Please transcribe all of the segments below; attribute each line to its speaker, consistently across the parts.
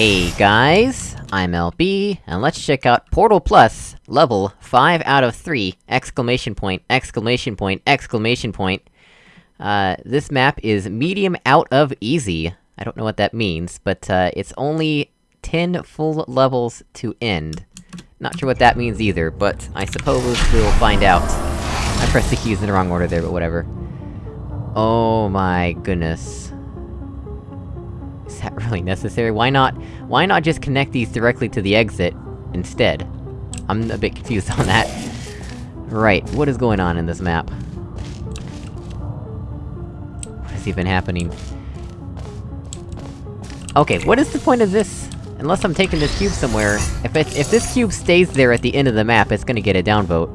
Speaker 1: Hey guys, I'm LB, and let's check out Portal Plus, level 5 out of 3, exclamation point, exclamation point, exclamation point. Uh, this map is medium out of easy. I don't know what that means, but, uh, it's only 10 full levels to end. Not sure what that means either, but I suppose we'll find out. I pressed the keys in the wrong order there, but whatever. Oh my goodness. Is that really necessary? Why not- why not just connect these directly to the exit, instead? I'm a bit confused on that. Right, what is going on in this map? What is even happening? Okay, what is the point of this? Unless I'm taking this cube somewhere, if it- if this cube stays there at the end of the map, it's gonna get a downvote.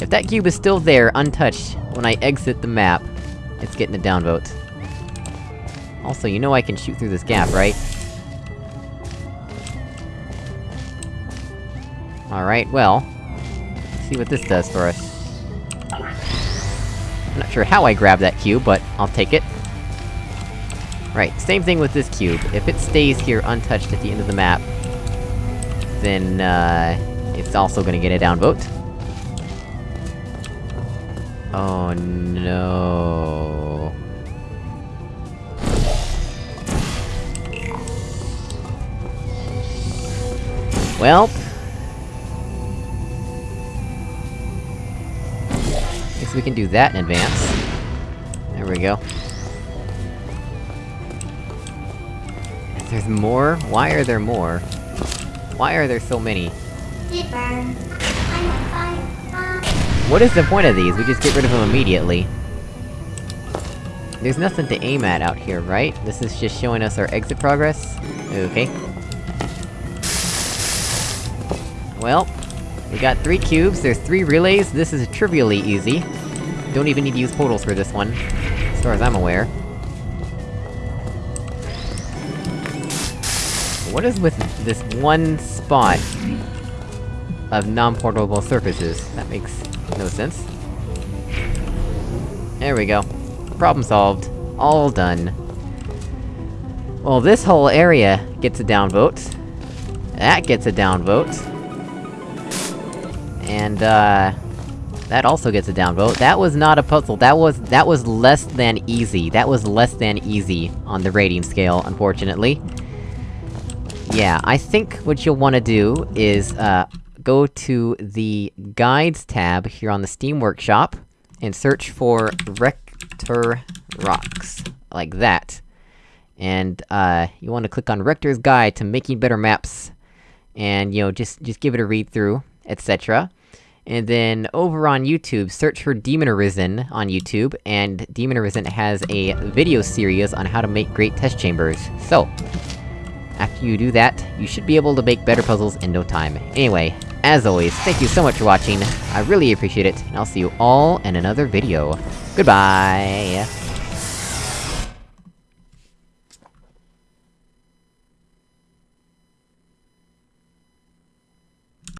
Speaker 1: If that cube is still there, untouched, when I exit the map, it's getting a downvote. Also, you know I can shoot through this gap, right? Alright, well... See what this does for us. I'm not sure how I grabbed that cube, but I'll take it. Right, same thing with this cube. If it stays here untouched at the end of the map, then, uh... It's also gonna get a downvote. Oh no... Well... Guess we can do that in advance. There we go. There's more? Why are there more? Why are there so many? What is the point of these? We just get rid of them immediately. There's nothing to aim at out here, right? This is just showing us our exit progress? Okay. Well, we got three cubes, there's three relays, this is trivially easy. Don't even need to use portals for this one, as far as I'm aware. What is with this one spot of non-portable surfaces? That makes no sense. There we go. Problem solved. All done. Well, this whole area gets a downvote. That gets a downvote. And, uh... That also gets a downvote. That was not a puzzle, that was- that was less than easy. That was less than easy on the rating scale, unfortunately. Yeah, I think what you'll wanna do is, uh, go to the Guides tab here on the Steam Workshop, and search for Rector Rocks. Like that. And, uh, you wanna click on Rector's Guide to Making Better Maps, and, you know, just- just give it a read through, etc. And then, over on YouTube, search for Demon Arisen on YouTube, and Demon Arisen has a video series on how to make great test chambers. So, after you do that, you should be able to make better puzzles in no time. Anyway, as always, thank you so much for watching, I really appreciate it, and I'll see you all in another video. Goodbye!